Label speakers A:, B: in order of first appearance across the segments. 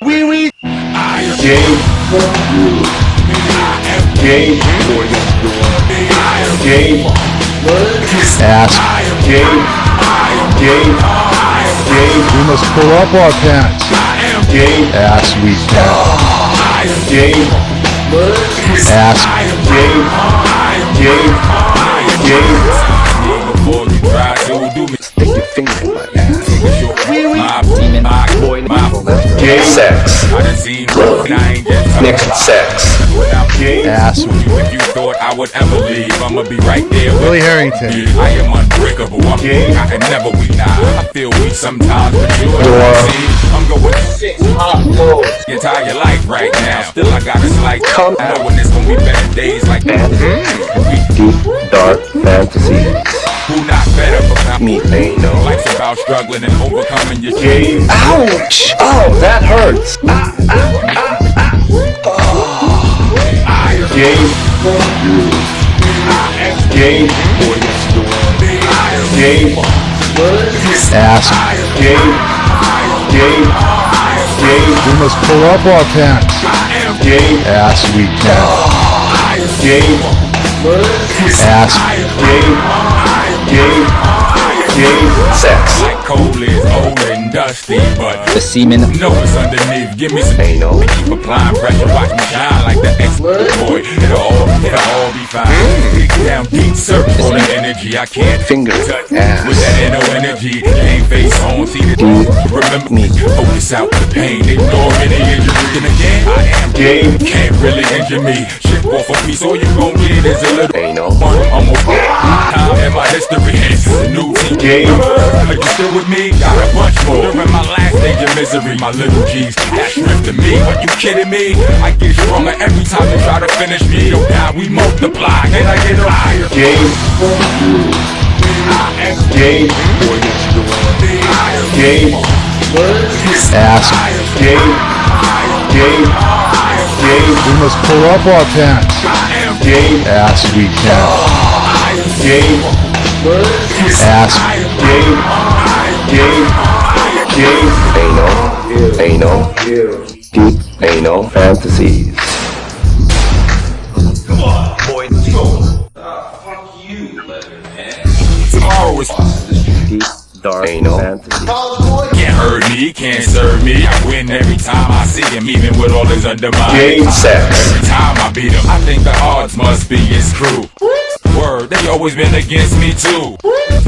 A: Wee wee.
B: I am Game. For the world Game. For the world Game.
C: For the world Ask.
B: Game. Game. Game.
C: We must pull up our pants.
B: I am game.
C: Ass we can.
B: Game.
C: Ask.
B: Game. Game. Game.
D: Before
E: Sex.
D: I done seen and I ain't just
E: Nick, sex.
D: without
B: Game.
C: Ass
D: If you thought I would ever leave, I'ma be right there with
C: Willie Harrington.
D: I am unbreakable. I'm
B: Yeah.
D: I can never weak now. I feel weak sometimes, but you see, I'm going six hot low. Your entire life right now. Still, I got a slight
E: Come
D: knowing it's gonna be better days like that.
E: Deep, dark fantasies.
D: Who not better for
E: Me, ain't no.
D: Life's about struggling and overcoming your
B: Game.
E: Ouch! Oh, that hurts. Ah, ah, ah.
B: Game. For you. Game. for Game.
C: Ask.
B: Game. Game. Game.
C: We must pull up our pants.
B: Game.
C: Ass we can.
B: Game.
C: Ask.
B: Game. Game. Game.
E: Sex.
D: Like coal is old and dusty, but
F: The semen
D: know it's underneath. Give me some
E: no.
D: Keep applying pressure, watch me shine like the ex boy. It'll all, it'll all be fine. Dig mm. down deep, the energy I can't
E: Finger
D: touch.
E: ass.
D: With that energy, ain't face on, see the Remember me, oh, focus out the pain, ignore any injury. And again, I am
B: Game.
D: can't really injure me. Shit off a piece, all you gon' get is a little.
E: Ain't no.
D: one. I'm a time in my history. New team
B: Game.
D: Are you still with me? Got a bunch more. During my last stage of misery, my little G's that stripped to me. Are you kidding me? I get stronger every time they try to finish me. Oh, now we multiply. Can I get higher?
B: Game. Game. Game.
C: Ask.
B: Game. Game. Game.
C: We must pull up our pants.
B: Game.
C: Ass we can.
B: Game.
C: Ask.
B: Game. Game. Game.
E: Anal. Anal. Deep anal fantasies. Come on, boy. Uh, fuck you, leather man.
D: Tomorrow is
E: Deep, dark
C: Anal.
E: fantasies.
D: Can't hurt me, can't serve me. I win every time I see him, even with all his undermines.
B: Game.
E: Sex.
D: Every time I beat him, I think the odds must be his crew. Word, they always been against me too.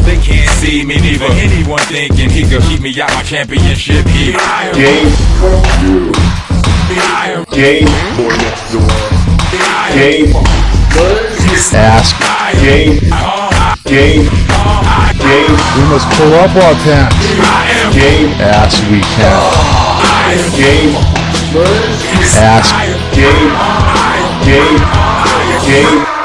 D: They can't see me neither. Anyone thinking he could keep me out my championship here.
B: Game. Game. Game.
C: Ask.
B: Game. Game. Game.
C: We must pull up our pants.
B: Game.
C: Ass we can.
B: Game.
C: Ask.
B: Game. Game. Game.